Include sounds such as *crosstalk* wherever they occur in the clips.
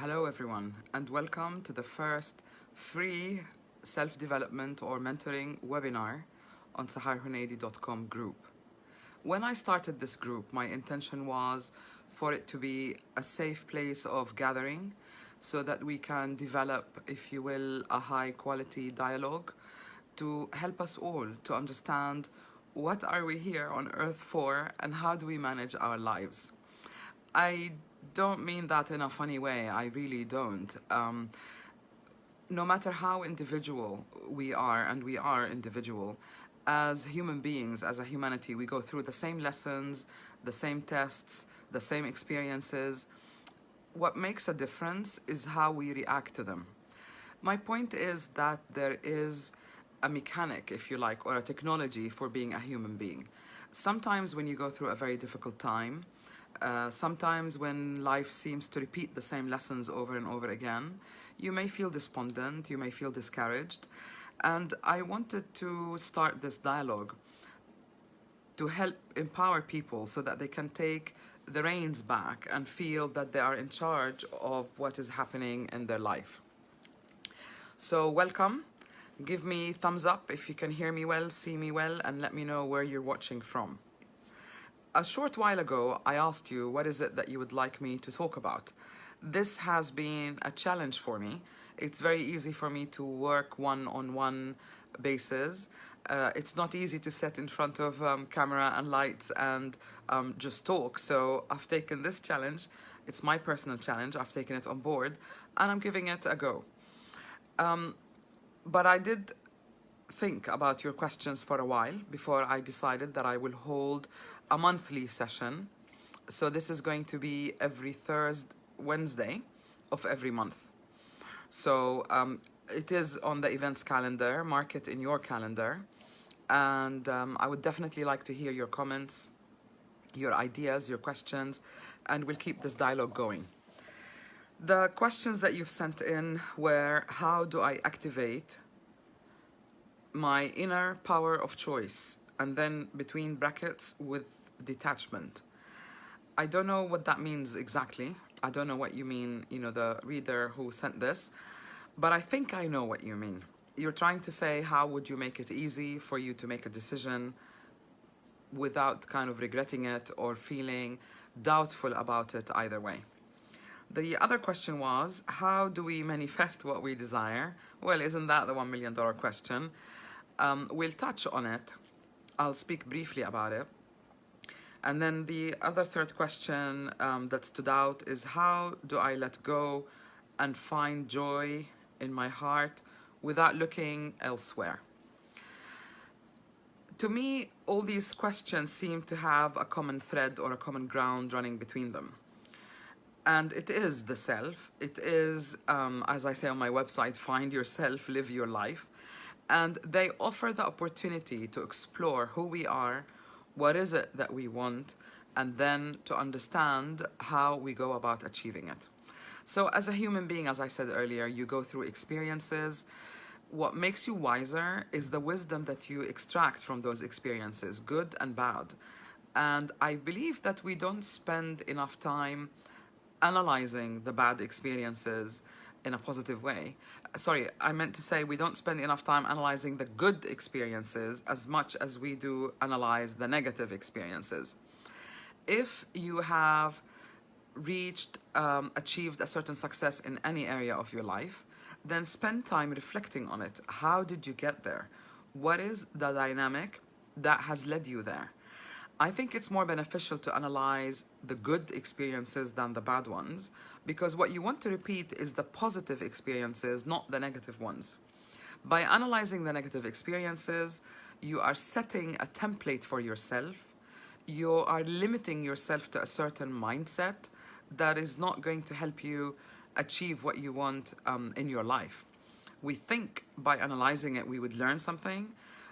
Hello everyone and welcome to the first free self-development or mentoring webinar on saharhunaidi.com group. When I started this group, my intention was for it to be a safe place of gathering so that we can develop, if you will, a high quality dialogue to help us all to understand what are we here on earth for and how do we manage our lives. I don't mean that in a funny way, I really don't. Um, no matter how individual we are, and we are individual, as human beings, as a humanity, we go through the same lessons, the same tests, the same experiences. What makes a difference is how we react to them. My point is that there is a mechanic, if you like, or a technology for being a human being. Sometimes when you go through a very difficult time, uh, sometimes when life seems to repeat the same lessons over and over again, you may feel despondent, you may feel discouraged, and I wanted to start this dialogue to help empower people so that they can take the reins back and feel that they are in charge of what is happening in their life. So welcome. Give me thumbs up if you can hear me well, see me well, and let me know where you're watching from. A short while ago, I asked you what is it that you would like me to talk about. This has been a challenge for me. It's very easy for me to work one-on-one -on -one basis. Uh, it's not easy to sit in front of um, camera and lights and um, just talk. So I've taken this challenge. It's my personal challenge. I've taken it on board and I'm giving it a go. Um, but I did think about your questions for a while before I decided that I will hold a monthly session. So this is going to be every Thursday, Wednesday of every month. So um, it is on the events calendar, mark it in your calendar. And um, I would definitely like to hear your comments, your ideas, your questions, and we'll keep this dialogue going. The questions that you've sent in were, how do I activate my inner power of choice? And then between brackets with detachment. I don't know what that means exactly. I don't know what you mean, you know, the reader who sent this, but I think I know what you mean. You're trying to say, how would you make it easy for you to make a decision without kind of regretting it or feeling doubtful about it either way. The other question was, how do we manifest what we desire? Well, isn't that the $1 million question? Um, we'll touch on it. I'll speak briefly about it. And then the other third question um, that stood out is how do I let go and find joy in my heart without looking elsewhere? To me, all these questions seem to have a common thread or a common ground running between them. And it is the self. It is, um, as I say on my website, find yourself, live your life. And they offer the opportunity to explore who we are, what is it that we want, and then to understand how we go about achieving it. So as a human being, as I said earlier, you go through experiences. What makes you wiser is the wisdom that you extract from those experiences, good and bad. And I believe that we don't spend enough time analyzing the bad experiences in a positive way. Sorry, I meant to say we don't spend enough time analyzing the good experiences as much as we do analyze the negative experiences. If you have reached, um, achieved a certain success in any area of your life, then spend time reflecting on it. How did you get there? What is the dynamic that has led you there? I think it's more beneficial to analyze the good experiences than the bad ones because what you want to repeat is the positive experiences, not the negative ones. By analyzing the negative experiences, you are setting a template for yourself. You are limiting yourself to a certain mindset that is not going to help you achieve what you want um, in your life. We think by analyzing it, we would learn something,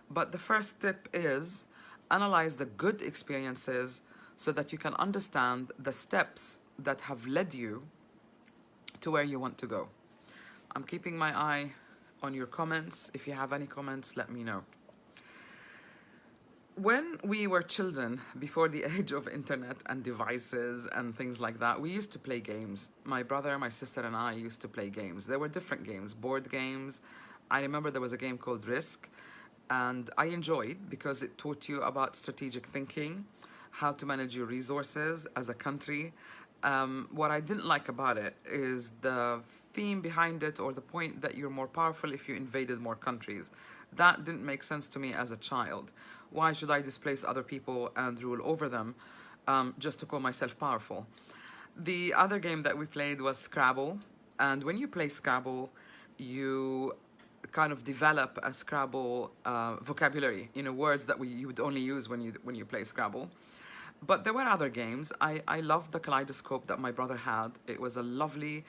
but the first tip is analyze the good experiences so that you can understand the steps that have led you to where you want to go. I'm keeping my eye on your comments. If you have any comments, let me know. when we were children, before the *laughs* age of internet and devices and things like that, we used to play games. My brother, my sister, and I used to play games. There were different games, board games. I remember there was a game called Risk, and I enjoyed because it taught you about strategic thinking, how to manage your resources as a country. Um, what I didn't like about it is the theme behind it or the point that you're more powerful if you invaded more countries. That didn't make sense to me as a child. Why should I displace other people and rule over them um, just to call myself powerful? The other game that we played was Scrabble. And when you play Scrabble, you kind of develop a Scrabble uh, vocabulary, you know, words that we, you would only use when you, when you play Scrabble. But there were other games. I, I loved the kaleidoscope that my brother had. It was a lovely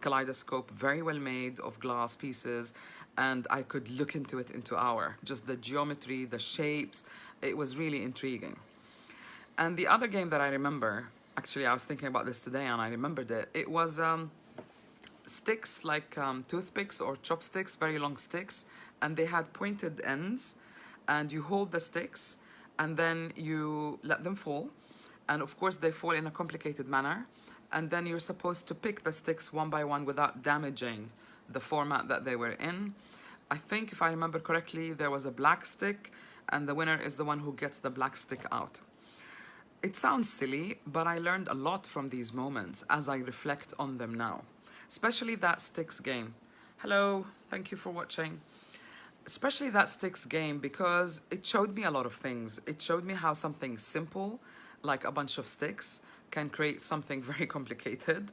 kaleidoscope, very well made of glass pieces and I could look into it into hour. Just the geometry, the shapes, it was really intriguing. And the other game that I remember, actually I was thinking about this today and I remembered it, it was um, sticks like um, toothpicks or chopsticks, very long sticks, and they had pointed ends and you hold the sticks and then you let them fall. And of course they fall in a complicated manner. And then you're supposed to pick the sticks one by one without damaging the format that they were in. I think if I remember correctly, there was a black stick and the winner is the one who gets the black stick out. It sounds silly, but I learned a lot from these moments as I reflect on them now, especially that sticks game. Hello, thank you for watching. Especially that sticks game because it showed me a lot of things. It showed me how something simple, like a bunch of sticks, can create something *laughs* very complicated.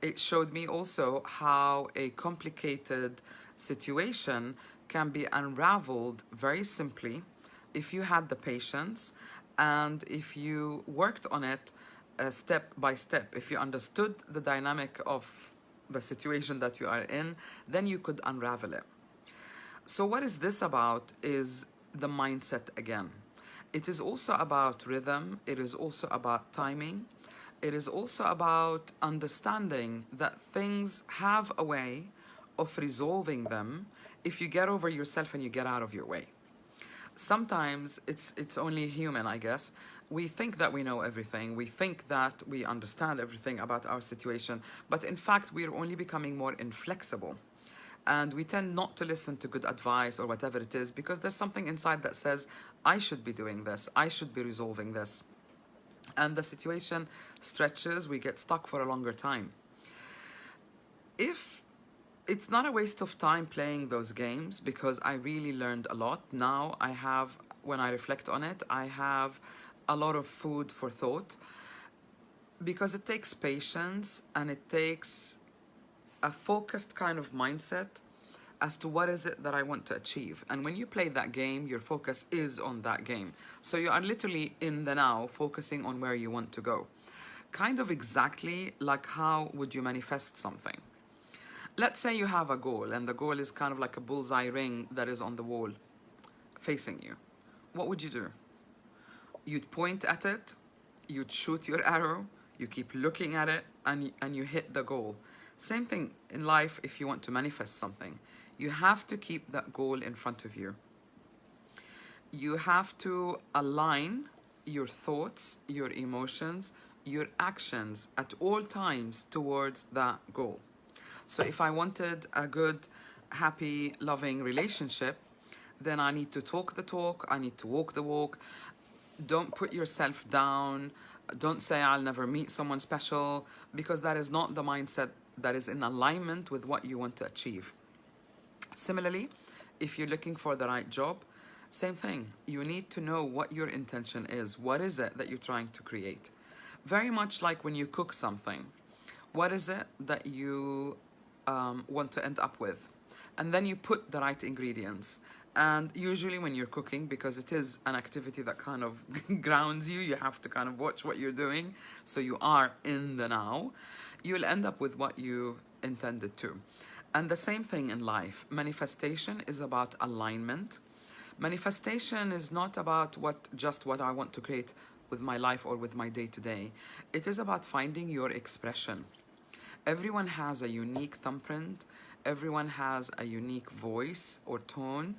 It showed me also how a complicated situation can be unraveled very simply if you had the patience and if you worked on it uh, step by step. If you understood the dynamic of the situation that you are in, then you could unravel it. So what is this about is the mindset again. It is also about rhythm. It is also about timing. It is also about understanding that things have a way of resolving them if you get over yourself and you get out of your way. Sometimes it's, it's only human, I guess. We think that we know everything. We think that we understand everything about our situation. But in fact, we're only becoming more inflexible. And we tend not to listen to good advice or whatever it is because there's something inside that says, I should be doing this. I should be resolving this and the situation stretches, we get stuck for a longer time. If it's not a waste of time playing those games because I really learned a lot. Now I have, when I reflect on it, I have a lot of food for thought because it takes patience and it takes a focused kind of mindset as to what is it that I want to achieve. And when you play that game, your focus is on that game. So you are literally in the now, focusing on where you want to go. Kind of exactly like how would you manifest something. Let's say you have a goal and the goal is kind of like a bullseye ring that is on the wall facing you. What would you do? You'd point at it, you'd shoot your arrow, you keep looking at it and, and you hit the goal. Same thing in life if you want to manifest something. You have to keep that goal in front of you. You have to align your thoughts, your emotions, your actions at all times towards that goal. So if I wanted a good, happy, loving relationship, then I need to talk the talk, I need to walk the walk. Don't put yourself down. Don't say I'll never meet someone special because that is not the mindset that is in alignment with what you want to achieve. Similarly, if you're looking for the right job, same thing. You need to know what your intention is. What is it that you're trying to create? Very much like when you cook something. What is it that you um, want to end up with? And then you put the right ingredients. And usually when you're cooking, because it is an activity that kind of *laughs* grounds you, you have to kind of watch what you're doing. So you are in the now. You'll end up with what you intended to. And the same thing in life. Manifestation is about alignment. Manifestation is not about what just what I want to create with my life or with my day to day. It is about finding your expression. Everyone has a unique thumbprint. Everyone has a unique voice or tone.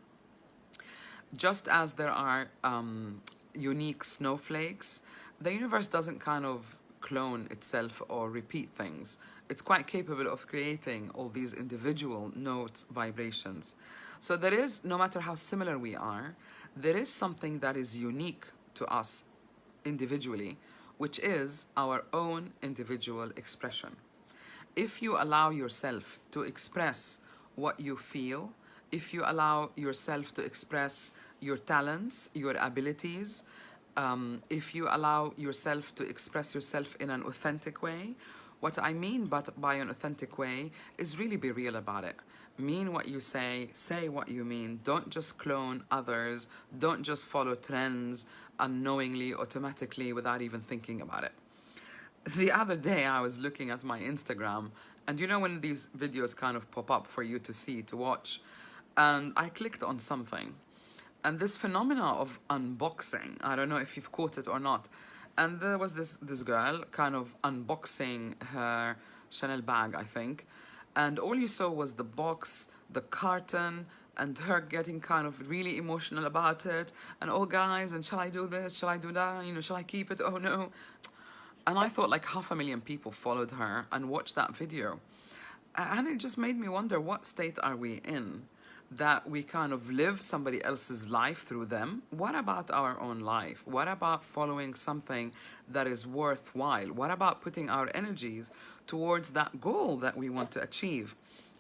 Just as there are um, unique snowflakes, the universe doesn't kind of clone itself or repeat things. It's quite capable of creating all these individual notes, vibrations. So there is, no matter how similar we are, there is something that is unique to us individually, which is our own individual expression. If you allow yourself to express what you feel, if you allow yourself to express your talents, your abilities, um, if you allow yourself to express yourself in an authentic way, what I mean but by an authentic way is really be real about it. Mean what you say, say what you mean. Don't just clone others. Don't just follow trends unknowingly, automatically, without even thinking about it. The other day I was looking at my Instagram and you know when these videos kind of pop up for you to see, to watch, and I clicked on something. And this phenomena of unboxing i don't know if you've caught it or not. And there was this this girl kind of unboxing her chanel bag i think. And all you saw was the box the carton and her getting kind of really emotional about it. And oh guys and shall i do this? Shall i do that? You know shall i keep it? *laughs* Oh no. And i thought like half a million people followed her and watched that video. And it just made me wonder what state are we in that we kind of live somebody else's life through them. What about our own life? What about following something that is worthwhile? What about putting our energies towards that goal that we want to achieve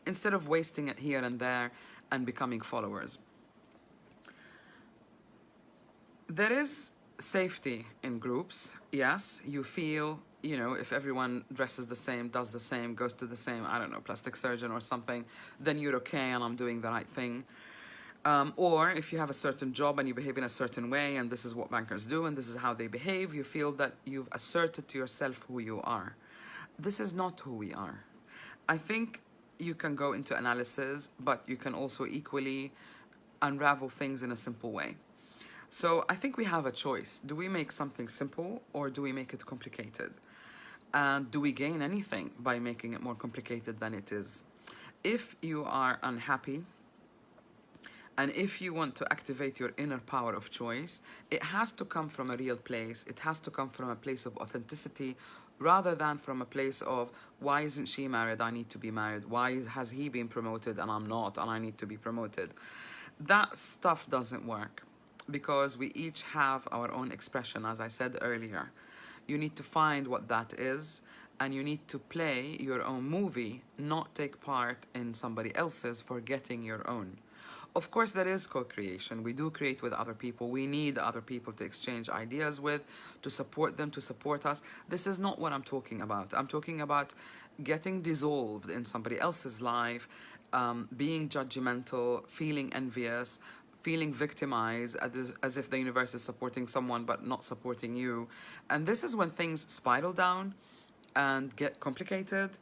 instead of wasting it here and there and becoming followers? There is safety in groups. Yes, you feel you know, if everyone dresses the same, does the same, goes to the same, I don't know, plastic surgeon or something, then you're okay and I'm doing the right thing. Um, or if you have a certain job and you behave in a certain way and this is what bankers do and this is how they behave, you feel that you've asserted to yourself who you are. This is not who we are. I think you can go into analysis, but you can also equally unravel things in a simple way. So I think we have a choice. Do we make something simple or do we make it complicated? And do we gain anything by making it more complicated than it is? If you are unhappy and if you want to activate your inner power of choice, it has to come from a real place. It has to come from a place of authenticity rather than from a place of why isn't she married? I need to be married. Why has he been promoted and I'm not and I need to be promoted? That stuff doesn't work because we each have our own expression, as I said earlier. You need to find what that is and you need to play your own movie, not take part in somebody else's for getting your own. Of course, there is co-creation. We do create with other people. We need other people to exchange ideas with, to support them, to support us. This is not what I'm talking about. I'm talking about getting dissolved in somebody else's life, um, being judgmental, feeling envious, feeling victimized as, if the universe is supporting someone but not supporting you. And this is when things spiral down and get complicated.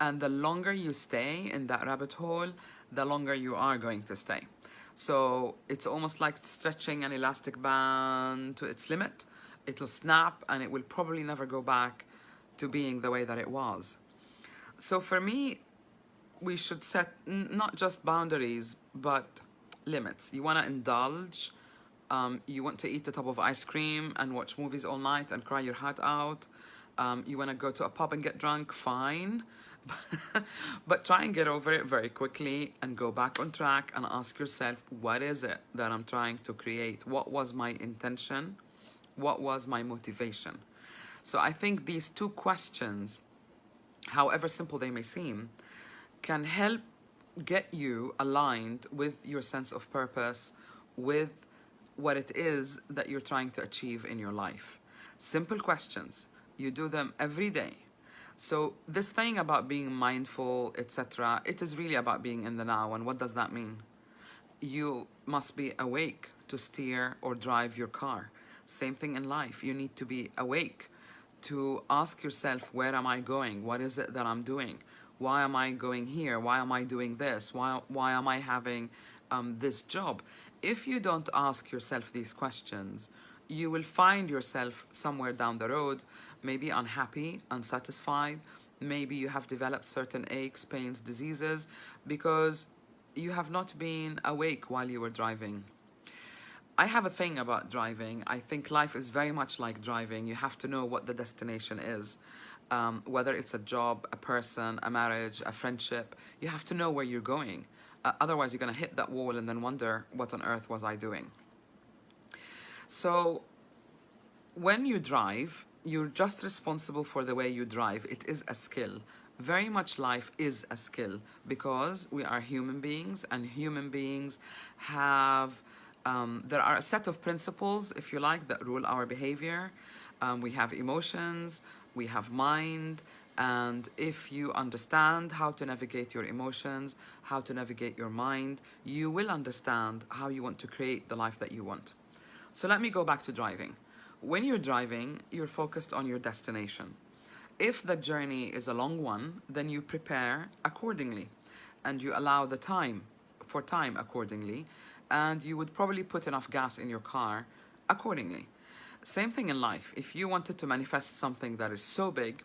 And the longer you stay in that rabbit hole, the longer you are going to stay. So it's almost like stretching an elastic band to its limit. It'll snap and it will probably never go back to being the way that it was. So for me, we should set not just boundaries, but limits. You want to indulge. Um, you want to eat a tub of ice cream and watch movies all night and cry your heart out. Um, you want to go to a pub and get drunk, fine. *laughs* but try and get over it very quickly and go back on track and ask yourself, what is it that I'm trying to create? What was my intention? What was my motivation? So I think these two questions, however simple they may seem, can help get you aligned with your sense of purpose, with what it is that you're trying to achieve in your life. Simple questions. You do them every day. So this thing about being mindful, etc., it is really about being in the now. And what does that mean? You must be awake to steer or drive your car. Same thing in life. You need to be awake to ask yourself, where am I going? What is it that I'm doing? Why am I going here? Why am I doing this? Why, why am I having um, this job? If you don't ask yourself these questions, you will find yourself somewhere down the road, maybe unhappy, unsatisfied, maybe you have developed certain aches, pains, diseases, because you have not been awake while you were driving. I have a thing about driving. I think life is very much like driving. You have to know what the destination is. Um, whether it's a job, a person, a marriage, a friendship, you have to know where you're going. Uh, otherwise, you're going to hit that wall and then wonder, what on earth was I doing? So, when you drive, you're just responsible for the way you drive. It is a skill. Very much life is a skill because we are human beings and human beings have, um, there are a set of principles, if you like, that rule our behavior. Um, we have emotions, we have mind, and if you understand how to navigate your emotions, how to navigate your mind, you will understand how you want to create the life that you want. So let me go back to driving. When you're driving, you're focused on your destination. If the journey is a long one, then you prepare accordingly and you allow the time for time accordingly and you would probably put enough gas in your car accordingly. Same thing in life. If you wanted to manifest something that is so big,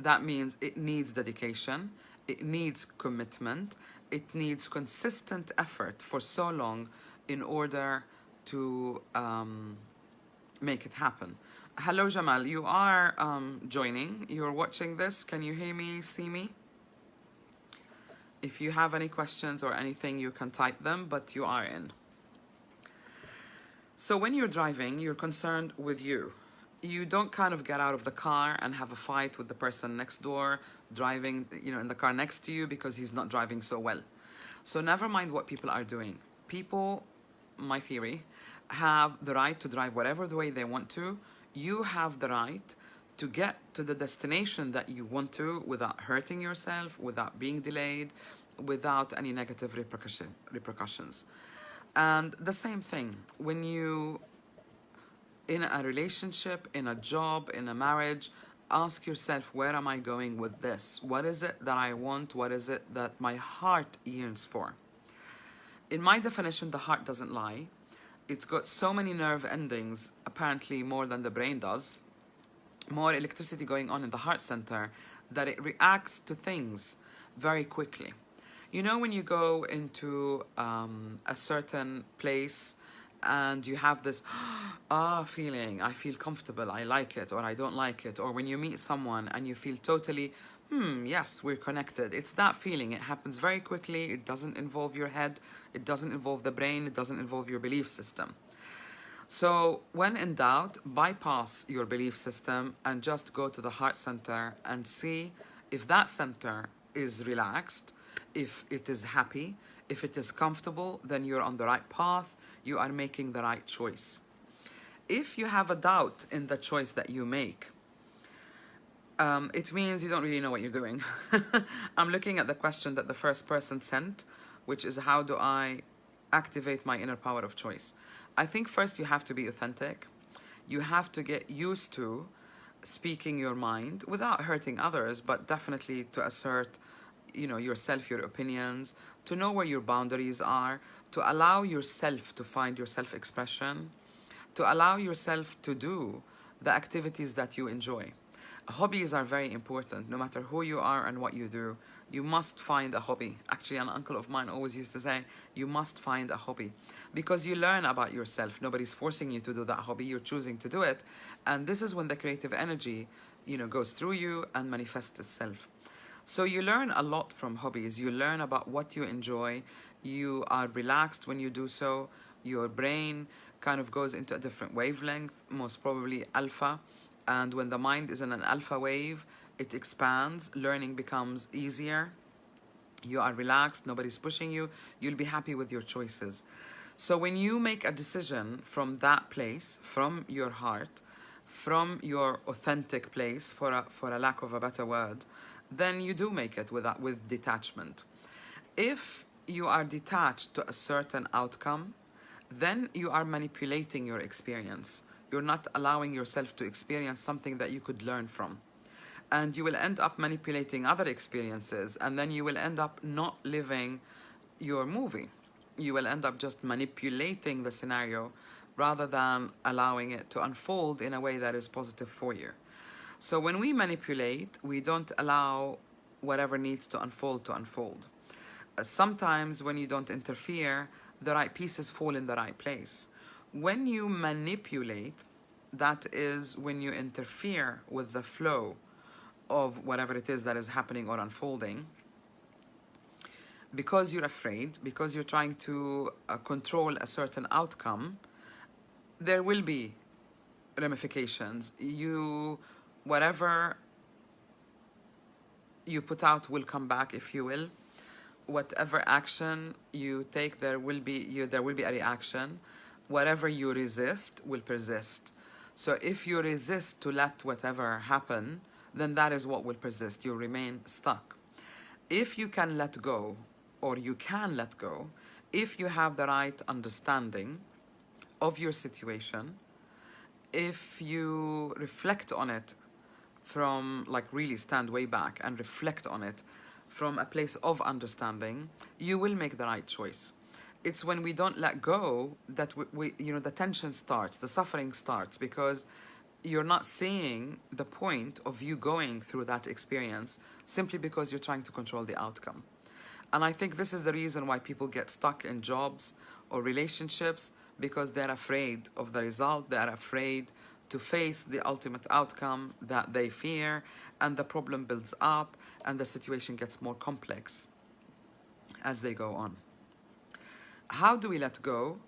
that means it needs dedication, it needs commitment, it needs consistent effort for so long in order to um, make it happen. Hello, Jamal. You are um, joining. You're watching this. Can you hear me, see me? If you have any questions or anything, you can type them, but you are in. So when you're driving, you're concerned with you. You don't kind of get out of the car and have a fight with the person next door, driving, you know, in the car next to you because he's not driving so well. So never mind what people are doing. People, my theory, have the right to drive whatever the way they want to. You have the right to get to the destination that you want to without hurting yourself, without being delayed, without any negative repercussion, repercussions. And the same thing, when you, in a relationship, in a job, in a marriage, ask yourself, where am I going with this? What is it that I want? What is it that my heart yearns for? In my definition, the heart doesn't lie. It's got so many nerve endings, apparently more than the brain does, more electricity going on in the heart center, that it reacts to things very quickly. You know when you go into um, a certain place and you have this *gasps* ah feeling, I feel comfortable, I like it, or I don't like it, or when you meet someone and you feel totally, hmm, yes, we're connected. It's that feeling. It happens very quickly. It doesn't involve your head. It doesn't involve the brain. It doesn't involve your belief system. So when in doubt, bypass your belief system and just go to the heart center and see if that center is relaxed if it is happy, if it is comfortable, then you're on the right path, you are making the right choice. If you have a doubt in the choice that you make, um, it means you don't really know what you're doing. *laughs* I'm looking at the question that the first person sent, which is how do I activate my inner power of choice? I think first you have to be authentic. You have to get used to speaking your mind without hurting others, but definitely to assert you know yourself your opinions to know where your boundaries are to allow yourself to find your self-expression to allow yourself to do the activities that you enjoy. Hobbies are very important. No matter who you are and what you do you must find a hobby. Actually an uncle of mine always used to say you must find a hobby. Because you learn about yourself. Nobody's forcing you to do that hobby. You're choosing to do it. And this is when the creative energy you know goes through you and manifests itself so you learn a lot from hobbies. You learn about what you enjoy. You are relaxed when you do so. Your brain kind of goes into a different wavelength, most probably alpha. And when the mind is in an alpha wave, it expands. Learning becomes easier. You are relaxed. Nobody's pushing you. You'll be happy with your choices. So when you make a decision from that place, from your heart, from your authentic place, for a, for a lack of a better word, then you do make it with, with detachment. If you are detached to a certain outcome, then you are manipulating your experience. You're not allowing yourself to experience something that you could learn from. And you will end up manipulating other experiences, and then you will end up not living your movie. You will end up just manipulating the scenario rather than allowing it to unfold in a way that is positive for you. So when we manipulate, we don't allow whatever needs to unfold to unfold. Uh, sometimes when you don't interfere, the right pieces fall in the right place. When you manipulate, that is when you interfere with the flow of whatever it is that is happening or unfolding because you're afraid, because you're trying to uh, control a certain outcome, there will be ramifications. You, whatever you put out will come back, if you will. Whatever action you take, there will be you, there will be a reaction. Whatever you resist will persist. So if you resist to let whatever happen, then that is what will persist. You remain stuck. If you can let go, or you can let go, if you have the right understanding of your situation, if you reflect on it from, like, really stand way back and reflect on it from a place of understanding, you will make the right choice. It's when we don't let go that we, we you know, the tension starts, the suffering starts, because you're not seeing the point of you going through that experience simply because you're trying to control the outcome. And I think this is the reason why people get stuck in jobs or relationships because they're afraid of the result, they're afraid to face the ultimate outcome that they fear, and the problem builds up and the situation gets more complex as they go on. How do we let go?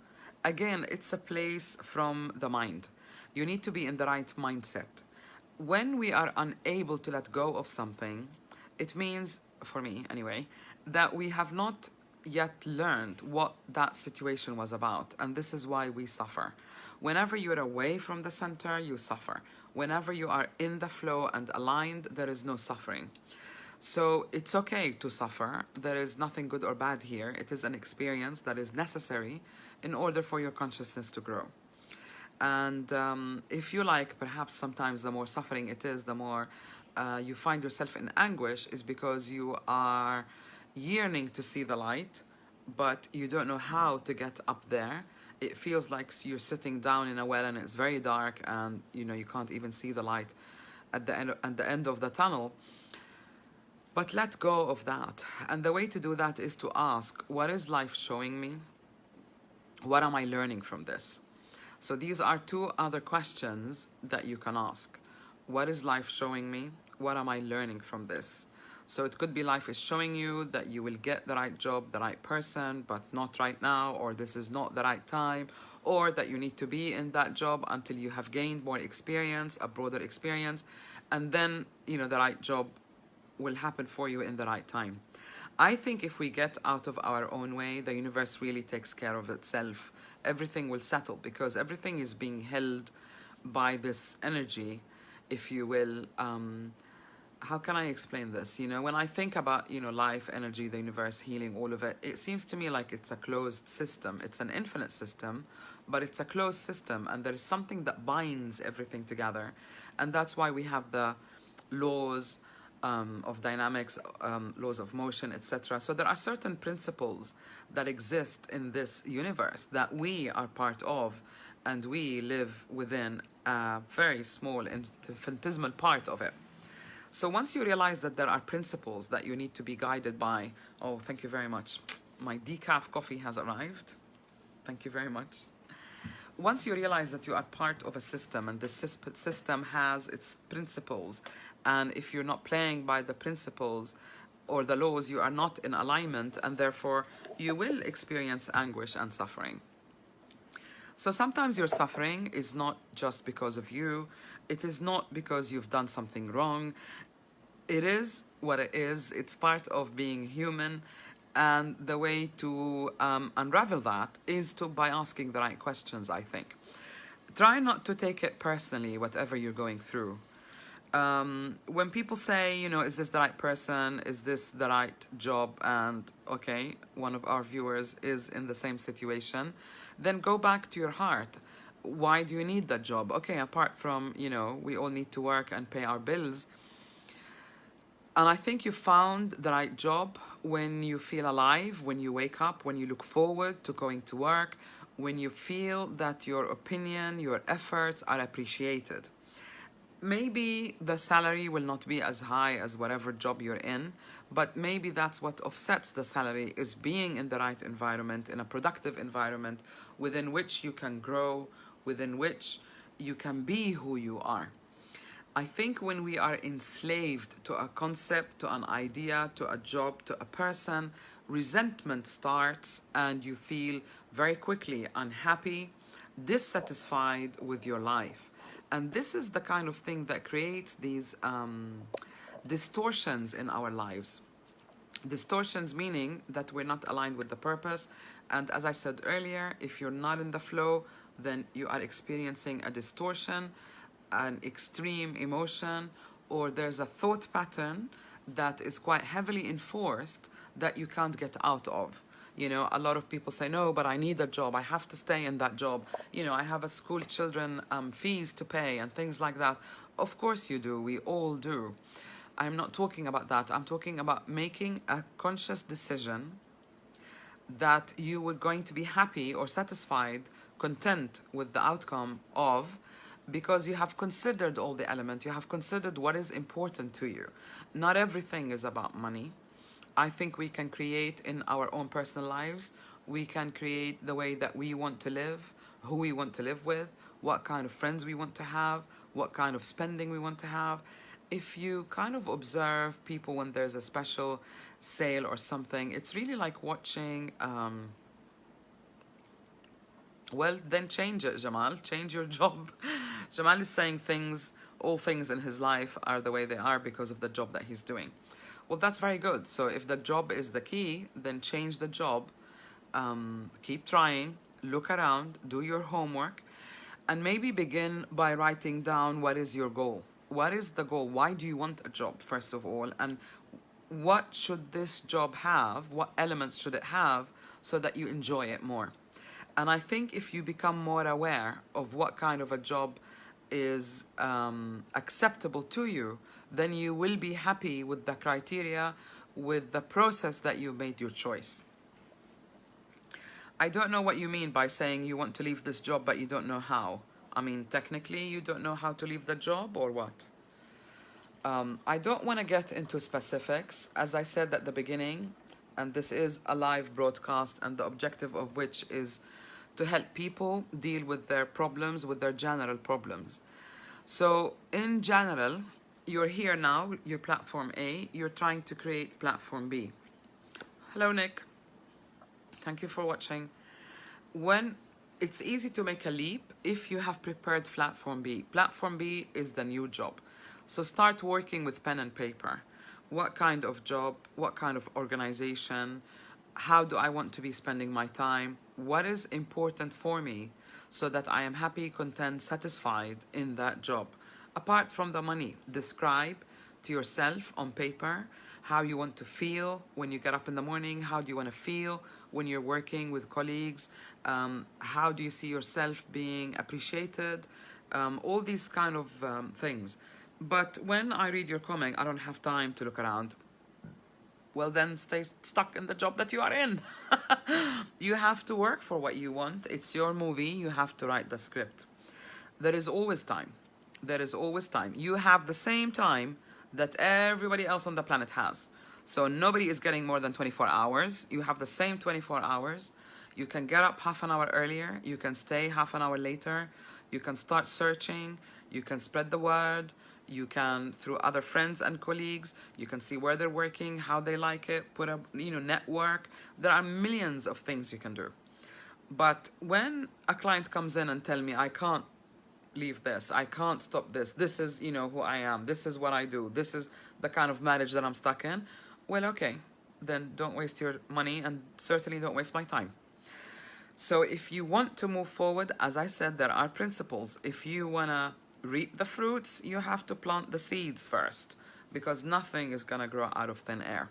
Again, it's a place from the mind. You need to be in the right mindset. When we are unable to let go of something, it means, for me anyway, that we have not yet learned what that situation was about. And this is why we suffer. Whenever you're away from the center, you suffer. Whenever you are in the flow and aligned, there is no suffering. So it's okay to suffer. There is nothing good or bad here. It is an experience that is necessary in order for your consciousness to grow. And um, if you like, perhaps sometimes the more suffering it is, the more uh, you find yourself in anguish, is because you are yearning to see the light, but you don't know how to get up there. It feels like you're sitting down in a well and it's very dark, and you know you can't even see the light at the end at the end of the tunnel. But let go of that. And the way to do that is to ask, what is life showing me? What am I learning from this? So these are two other questions that you can ask. What is life showing me? What am I learning from this? So it could be life is showing you that you will get the right job, the right person, but not right now, or this is not the right time, or that you need to be in that job until you have gained more experience, a broader experience, and then, you know, the right job will happen for you in the right time. I think if we get out of our own way, the universe really takes care of itself everything will settle because everything is being held by this energy, if you will. Um, how can I explain this? You know, when I think about, you know, life, energy, the universe, healing, all of it, it seems to me like it's a closed system. It's an infinite system, but it's a closed system and there is something that binds everything together. And that's why we have the laws, um, of dynamics, um, laws of motion, etc. So there are certain principles that exist in this universe that we are part of and we live within a very small infinitesimal part of it. So once you realize that there are principles that you need to be guided by, oh, thank you very much. My decaf coffee has arrived. Thank you very much. Once you realize that you are part of a system and the system has its principles and if you're not playing by the principles or the laws, you are not in alignment, and therefore you will experience anguish and suffering. So sometimes your suffering is not just because of you, it is not because you've done something wrong. It is what it is, it's part of being human. And the way to um, unravel that is to by asking the right questions, I think. Try not to take it personally, whatever you're going through um, when people say, you know, is this the right person? Is this the right job? And okay, one of our viewers is in the same situation, then go back to your heart. Why do you need that job? Okay, apart from, you know, we all need to work and pay our bills. And I think you found the right job when you feel alive, when you wake up, when you look forward to going to work, when you feel that your opinion, your efforts are appreciated maybe the salary will not be as high as whatever job you're in, but maybe that's what offsets the salary is being in the right environment, in a productive environment within which you can grow, within which you can be who you are. I think when we are enslaved to a concept, to an idea, to a job, to a person, resentment starts and you feel very quickly unhappy, dissatisfied with your life. And this is the kind of thing that creates these um, distortions in our lives. Distortions meaning that we're not aligned with the purpose. And as I said earlier, if you're not in the flow, then you are experiencing a distortion, an extreme emotion, or there's a thought pattern that is quite heavily enforced that you can't get out of. You know, a lot of people say, no, but I need a job. I have to stay in that job. You know, I have a school children um, fees to pay and things like that. Of course you do. We all do. I'm not talking about that. I'm talking about making a conscious decision that you were going to be happy or satisfied, content with the outcome of because you have considered all the elements, you have considered what is important to you. Not everything is about money. I think we can create in our own personal lives, we can create the way that we want to live, who we want to live with, what kind of friends we want to have, what kind of spending we want to have. If you kind of observe people when there's a special sale or something, it's really like watching, um, well, then change it, Jamal. Change your *laughs* job. Jamal is saying things, all things in his life are the way they are because of the job that he's doing. Well, that's very good. So if the job is the key, then change the job. Um, keep trying, look around, do your homework, and maybe begin by writing down what is your goal. What is the goal? Why do you want a job, first of all? And what should this job have? What elements should it have so that you enjoy it more? And I think if you become more aware of what kind of a job is um, acceptable to you, then you will be happy with the criteria, with the process that you made your choice. I don't know what you mean by saying you want to leave this job but you don't know how. I mean, technically you don't know how to leave the job or what? Um, I don't want to get into specifics. As I said at the beginning, and this is a live broadcast and the objective of which is to help people deal with their problems, with their general problems. So in general, you're here now, you're platform A, you're trying to create platform B. Hello, Nick. Thank you for watching. When it's easy to make a leap if you have prepared platform B. Platform B is the new job. So start working with pen and paper. What kind of job, what kind of organization, how do I want to be spending my time? What is important for me so that I am happy, content, satisfied in that job? Apart from the money, describe to yourself on paper how you want to feel when you get up in the morning, how do you want to feel when you're working with colleagues, um, how do you see yourself being appreciated, um, all these kind of um, things. But when I read your comment, I don't have time to look around well then stay stuck in the job that you are in. *laughs* you have to work for what you want. It's your movie. You have to write the script. There is always time. There is always time. You have the same time that everybody else on the planet has. So nobody is getting more than 24 hours. You have the same 24 hours. You can get up half an hour earlier. You can stay half an hour later. You can start searching. You can spread the word you can through other friends and colleagues you can see where they're working how they like it put a you know network there are millions of things you can do but when a client comes in and tell me i can't leave this. I can't stop this. This is you know who i am. This is what i do. This is the kind of marriage that i'm stuck in. Well okay. Then don't waste your money and certainly don't waste my time. So if you want to move forward as i said there are principles. If you want to reap the fruits, you have to plant the seeds first because nothing is going to grow out of thin air.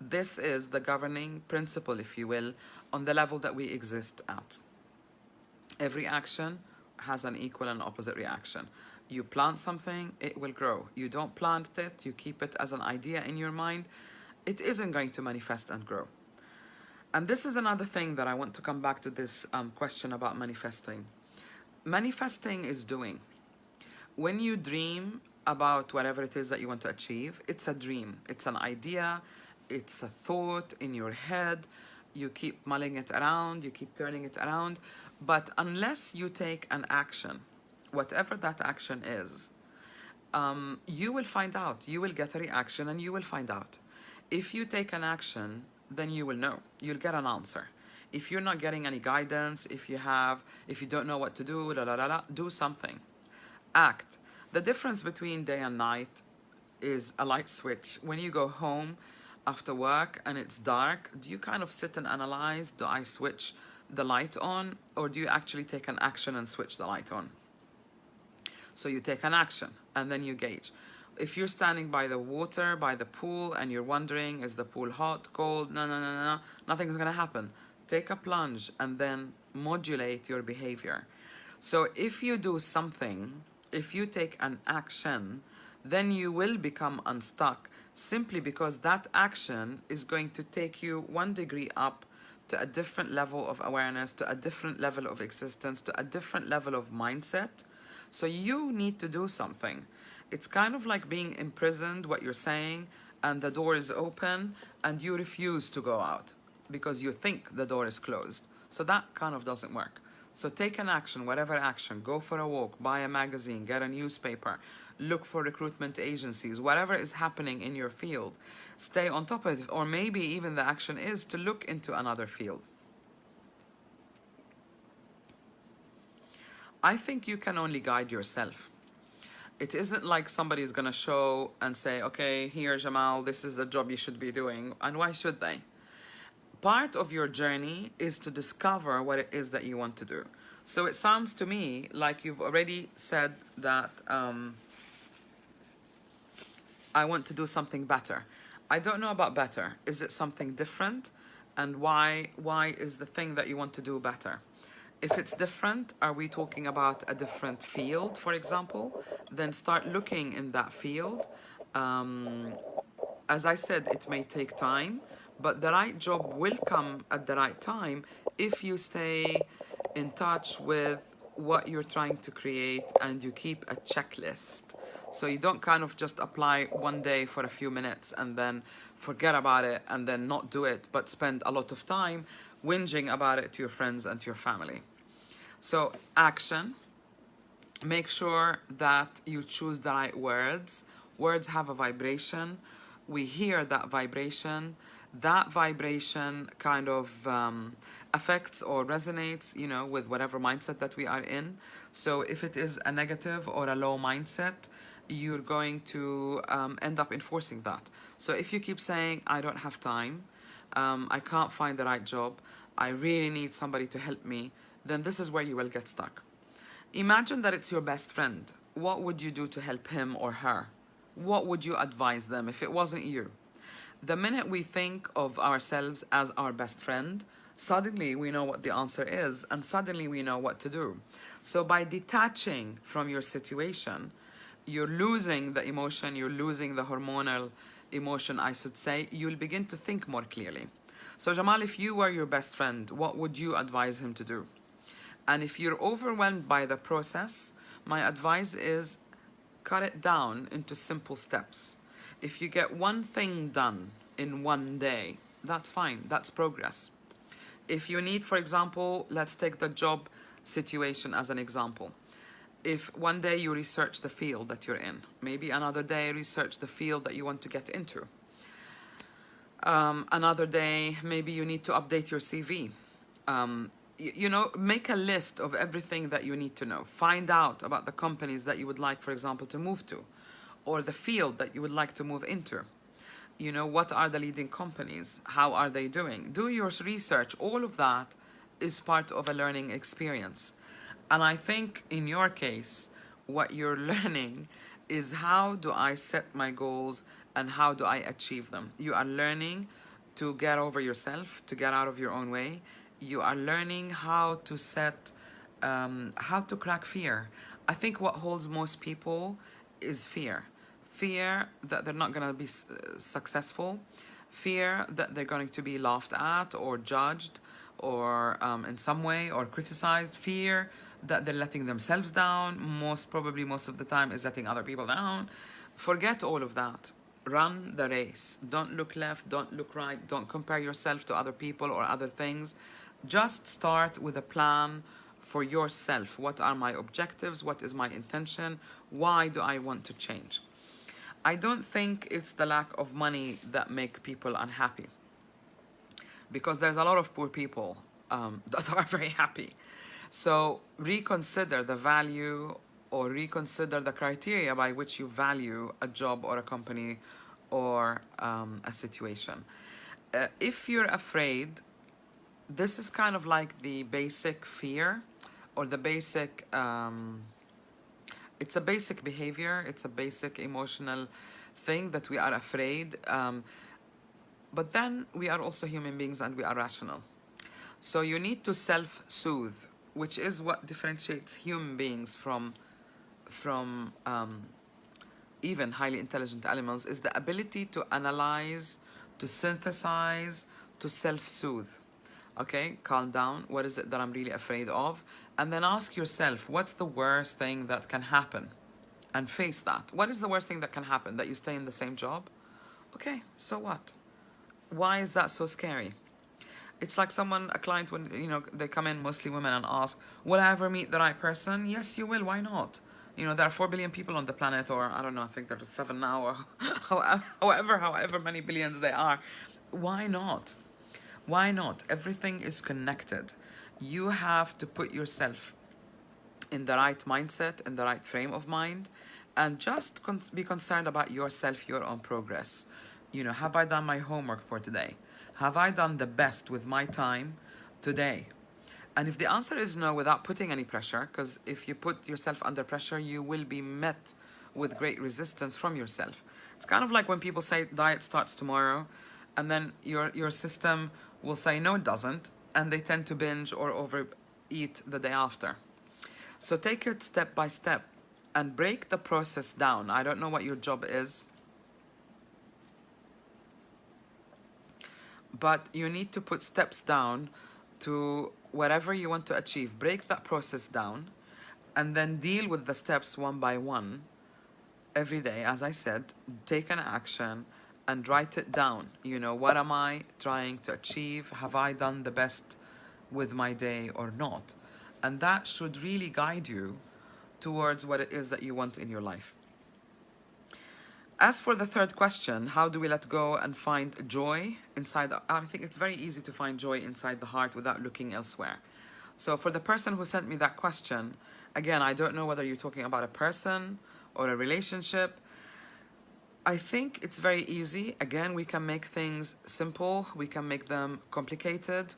This is the governing principle, if you will, on the level that we exist at. Every action has an equal and opposite reaction. You plant something, it will grow. You don't plant it, you keep it as an idea in your mind, it isn't going to manifest and grow. And this is another thing that I want to come back to this um, question about manifesting. Manifesting is doing when you dream about whatever it is that you want to achieve, it's a dream, it's an idea, it's a thought in your head. You keep mulling it around, you keep turning it around. But unless you take an action, whatever that action is, um, you will find out. You will get a reaction and you will find out. If you take an action, then you will know. You'll get an answer. If you're not getting any guidance, if you have, if you don't know what to do, la, la, la, la, do something. Act. The difference between day and night is a light switch. When you go home after work and it's dark, do you kind of sit and analyze, do I switch the light on or do you actually take an action and switch the light on? So you take an action and then you gauge. If you're standing by the water, by the pool, and you're wondering, is the pool hot, cold? No, no, no, no, no. Nothing's gonna happen. Take a plunge and then modulate your behavior. So if you do something, if you take an action, then you will become unstuck simply because that action is going to take you one degree up to a different level of awareness, to a different level of existence, to a different level of mindset so you need to do something. It's kind of like being imprisoned, what you're saying, and the door is open and you refuse to go out because you think the door is closed. So that kind of doesn't work. So take an action, whatever action, go for a walk, buy a magazine, get a newspaper, look for recruitment agencies, whatever is happening in your field, stay on top of it. Or maybe even the action is to look into another field. I think you can only guide yourself. It isn't like somebody is going to show and say, okay, here, Jamal, this is the job you should be doing. And why should they? Part of your journey is to discover what it is that you want to do. So it sounds to me like you've already said that um, I want to do something better. I don't know about better. Is it something different? And why, why is the thing that you want to do better? If it's different, are we talking about a different field, for example? Then start looking in that field. Um, as I said, it may take time, but the right job will come at the right time if you stay in touch with what you're trying to create and you keep a checklist. So you don't kind of just apply one day for a few minutes and then forget about it and then not do it, but spend a lot of time whinging about it to your friends and to your family. So action, make sure that you choose the right words. Words have a vibration. We hear that vibration. That vibration kind of um, affects or resonates, you know, with whatever mindset that we are in. So if it is a negative or a low mindset, you're going to um, end up enforcing that. So if you keep saying, I don't have time, um, I can't find the right job, I really need somebody to help me, then this is where you will get stuck. Imagine that it's your best friend. What would you do to help him or her? What would you advise them if it wasn't you? The minute we think of ourselves as our best friend, suddenly we know what the answer is and suddenly we know what to do. So by detaching from your situation, you're losing the emotion, you're losing the hormonal emotion, I should say, you'll begin to think more clearly. So Jamal, if you were your best friend, what would you advise him to do? And if you're overwhelmed by the process, my advice is cut it down into simple steps. If you get one thing done in one day, that's fine, that's progress. If you need, for example, let's take the job situation as an example. If one day you research the field that you're in, maybe another day research the field that you want to get into. Um, another day, maybe you need to update your CV. Um, you know, make a list of everything that you need to know. Find out about the companies that you would like, for example, to move to, or the field that you would like to move into. You know, what are the leading companies? How are they doing? Do your research. All of that is part of a learning experience. And I think in your case, what you're *laughs* learning is how do I set my goals and how do I achieve them? You are learning to get over yourself, to get out of your own way, you are learning how to set, um, how to crack fear. I think what holds most people is fear. Fear that they're not going to be uh, successful, fear that they're going to be laughed at or judged or um, in some way or criticized, fear that they're letting themselves down. Most probably, most of the time, is letting other people down. Forget all of that. Run the race. Don't look left, don't look right, don't compare yourself to other people or other things. Just start with a plan for yourself. What are my objectives? What is my intention? Why do I want to change? I don't think it's the lack of money that make people unhappy because there's a lot of poor people um, *laughs* that are very happy. So reconsider the value or reconsider the criteria by which you value a job or a company or um, a situation. Uh, if you're afraid, this is kind of like the basic fear or the basic, um, it's a basic behavior, it's a basic emotional thing that we are afraid. Um, but then we are also human beings and we are rational. So you need to self-soothe, which is what differentiates human beings from, from um, even highly intelligent animals, is the ability to analyze, to synthesize, to self-soothe. Okay, calm down. What is it that I'm really afraid of? And then ask yourself, what's the worst thing that can happen? And face that. What is the worst thing that can happen? That you stay in the same job? Okay, so what? Why is that so scary? It's like someone, a client, when you know they come in, mostly women, and ask, "Will I ever meet the right person?" Yes, you will. Why not? You know, there are four billion people on the planet, or I don't know, I think there are seven now, or *laughs* however, however many billions they are. Why not? Why not? Everything is connected. You have to put yourself in the right mindset, in the right frame of mind, and just con be concerned about yourself, your own progress you know, have I done my homework for today? Have I done the best with my time today? And if the answer is no, without putting any pressure, because if you put yourself under pressure, you will be met with great resistance from yourself. It's kind of like when people say diet starts tomorrow, and then your, your system will say, no, it doesn't, and they tend to binge or overeat the day after. So take it step by step and break the process down. I don't know what your job is. But you need to put steps down to whatever you want to achieve. Break that process down and then deal with the steps one by one every day. As I said, take an action and write it down. You know, what am I trying to achieve? Have I done the best with my day or not? And that should really guide you towards what it is that you want in your life. As for the third question, how do we let go and find joy inside? I think it's very easy to find joy inside the heart without looking elsewhere. So for the person who sent me that question, again, I don't know whether you're talking about a person or a relationship. I think it's very easy. Again, we can make things simple. We can make them complicated.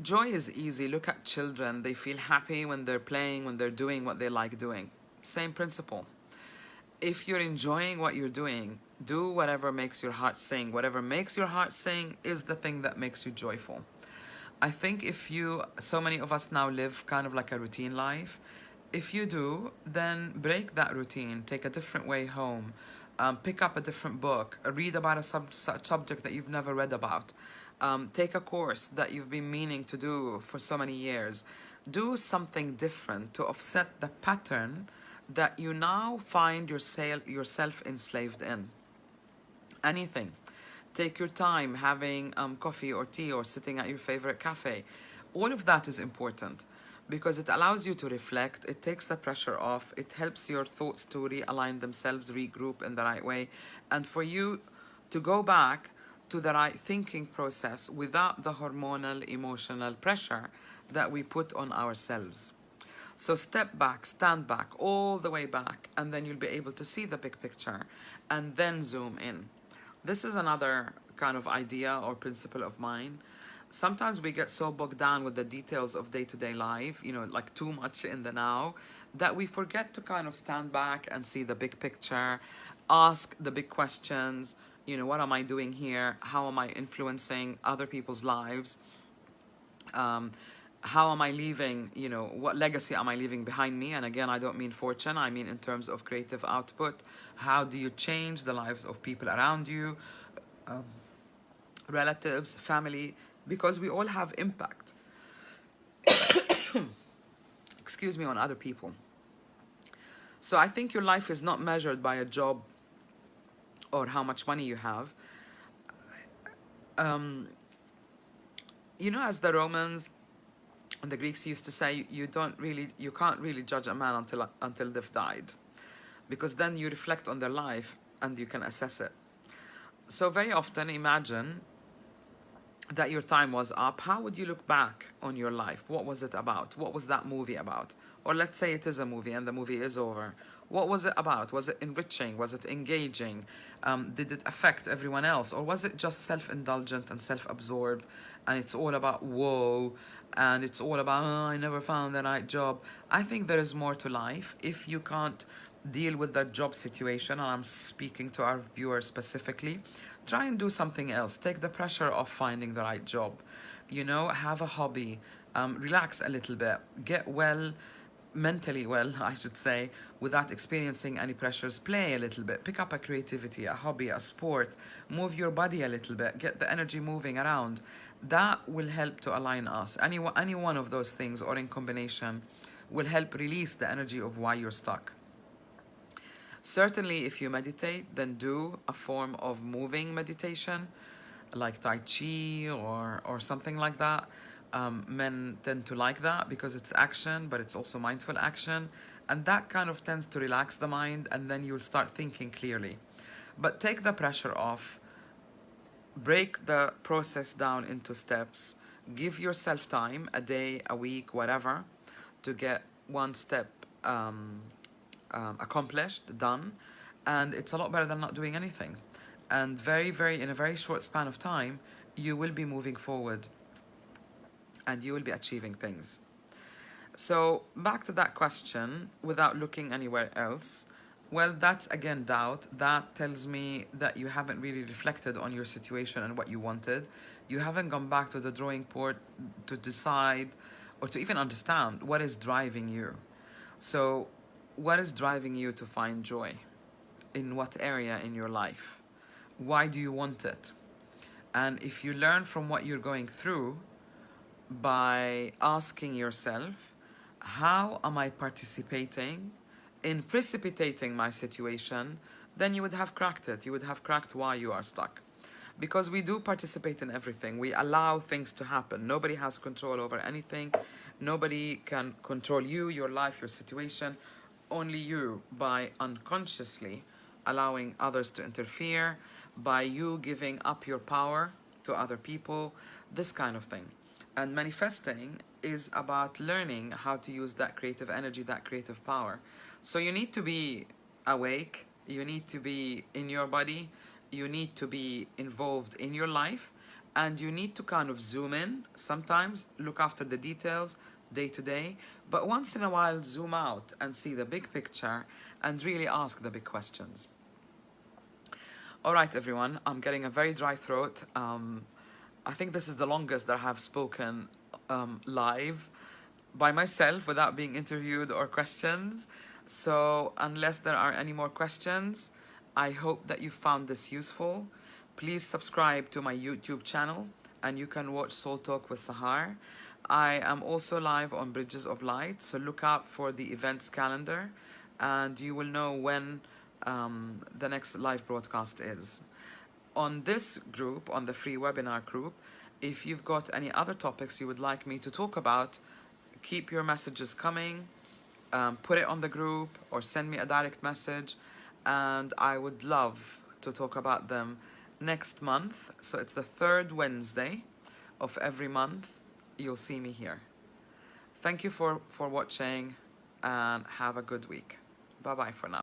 Joy is easy. Look at children. They feel happy when they're playing, when they're doing what they like doing. Same principle if you're enjoying what you're doing, do whatever makes your heart sing. Whatever makes your heart sing is the thing that makes you joyful. I think if you, so many of us now live kind of like a routine life. If you do, then break that routine, take a different way home, um, pick up a different book, read about a sub subject that you've never read about, um, take a course that you've been meaning to do for so many years. Do something different to offset the pattern that you now find yourself enslaved in. Anything. Take your time having um, coffee or tea or sitting at your favorite cafe. All of that is important because it allows you to reflect, it takes the pressure off, it helps your thoughts to realign themselves, regroup in the right way, and for you to go back to the right thinking process without the hormonal emotional pressure that we put on ourselves. So step back, stand back, all the way back, and then you'll be able to see the big picture and then zoom in. This is another kind of idea or principle of mine. Sometimes we get so bogged down with the details of day-to-day -day life, you know, like too much in the now, that we forget to kind of stand back and see the big picture, ask the big questions, you know, what am I doing here? How am I influencing other people's lives? Um, how am I leaving, you know, what legacy am I leaving behind me? And again, I don't mean fortune, I mean in terms of creative output. How do you change the lives of people around you, um, relatives, family, because we all have impact. *coughs* excuse me, on other people. So I think your life is not measured by a job or how much money you have. Um, you know, as the Romans and the Greeks used to say, you don't really, you can't really judge a man until until they've died, because then you reflect on their life and you can assess it. So very often, imagine that your time was up, how would you look back on your life? What was it about? What was that movie about? Or let's say it is a movie and the movie is over. What was it about? Was it enriching? Was it engaging? Um, did it affect everyone else? Or was it just self indulgent and self absorbed? And it's all about woe and it's all about, oh, I never found the right job. I think there is more to life. If you can't deal with that job situation, and I'm speaking to our viewers specifically, try and do something else. Take the pressure off finding the right job. You know, have a hobby, um, relax a little bit, get well, mentally well, I should say, without experiencing any pressures. Play a little bit, pick up a creativity, a hobby, a sport, move your body a little bit, get the energy moving around. That will help to align us. Any, any one of those things or in combination will help release the energy of why you're stuck. Certainly, if you meditate, then do a form of moving meditation, like Tai Chi or, or something like that. Um, men tend to like that because it's action, but it's also mindful action. And that kind of tends to relax the mind, and then you'll start thinking clearly. But take the pressure off, break the process down into steps, give yourself time, a day, a week, whatever, to get one step um, um, accomplished, done, and it's a lot better than not doing anything. And very, very, in a very short span of time, you will be moving forward and you will be achieving things. So back to that question, without looking anywhere else, well, that's again doubt. That tells me that you haven't really reflected on your situation and what you wanted. You haven't gone back to the drawing board to decide or to even understand what is driving you. So what is driving you to find joy? In what area in your life? Why do you want it? And if you learn from what you're going through by asking yourself, how am I participating in precipitating my situation, then you would have cracked it. You would have cracked why you are stuck. Because we do participate in everything. We allow things to happen. Nobody has control over anything. Nobody can control you, your life, your situation only you by unconsciously allowing others to interfere, by you giving up your power to other people, this kind of thing. And manifesting is about learning how to use that creative energy, that creative power. So you need to be awake, you need to be in your body, you need to be involved in your life, and you need to kind of zoom in sometimes, look after the details, day to day, but once in a while zoom out and see the big picture and really ask the big questions. All right, everyone, I'm getting a very dry throat. Um, I think this is the longest that I have spoken um, live by myself without being interviewed or questions. So unless there are any more questions, I hope that you found this useful. Please subscribe to my YouTube channel and you can watch Soul Talk with Sahar. I am also live on Bridges of Light, so look out for the events calendar and you will know when um, the next live broadcast is. On this group, on the free webinar group, if you've got any other topics you would like me to talk about, keep your messages coming, um, put it on the group or send me a direct message and I would love to talk about them next month. So it's the third Wednesday of every month you'll see me here. Thank you for, for watching and have a good week. Bye-bye for now.